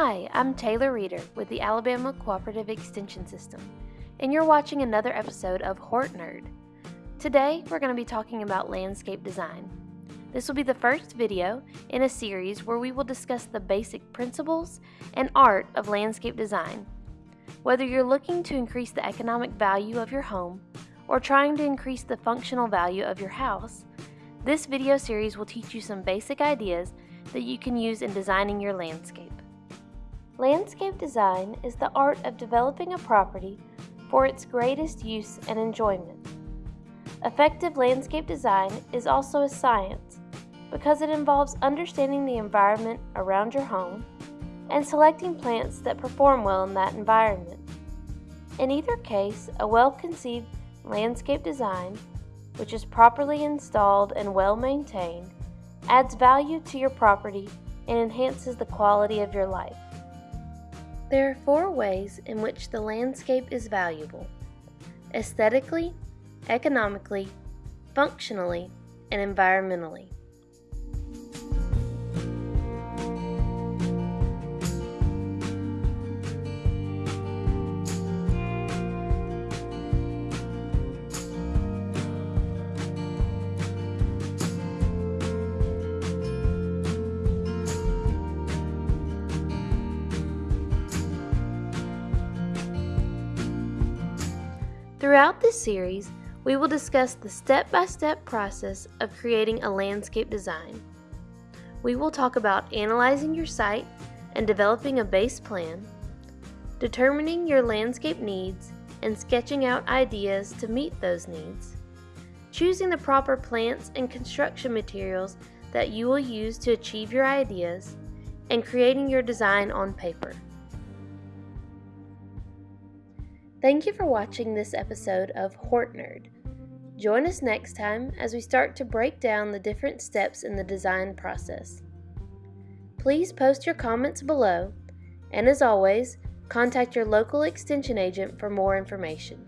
Hi, I'm Taylor Reeder with the Alabama Cooperative Extension System, and you're watching another episode of Hort Nerd. Today, we're going to be talking about landscape design. This will be the first video in a series where we will discuss the basic principles and art of landscape design. Whether you're looking to increase the economic value of your home or trying to increase the functional value of your house, this video series will teach you some basic ideas that you can use in designing your landscape. Landscape design is the art of developing a property for its greatest use and enjoyment. Effective landscape design is also a science because it involves understanding the environment around your home and selecting plants that perform well in that environment. In either case, a well-conceived landscape design, which is properly installed and well maintained, adds value to your property and enhances the quality of your life. There are four ways in which the landscape is valuable aesthetically, economically, functionally, and environmentally. Throughout this series, we will discuss the step-by-step process of creating a landscape design. We will talk about analyzing your site and developing a base plan, determining your landscape needs and sketching out ideas to meet those needs, choosing the proper plants and construction materials that you will use to achieve your ideas, and creating your design on paper. Thank you for watching this episode of Hort Nerd. Join us next time as we start to break down the different steps in the design process. Please post your comments below, and as always, contact your local extension agent for more information.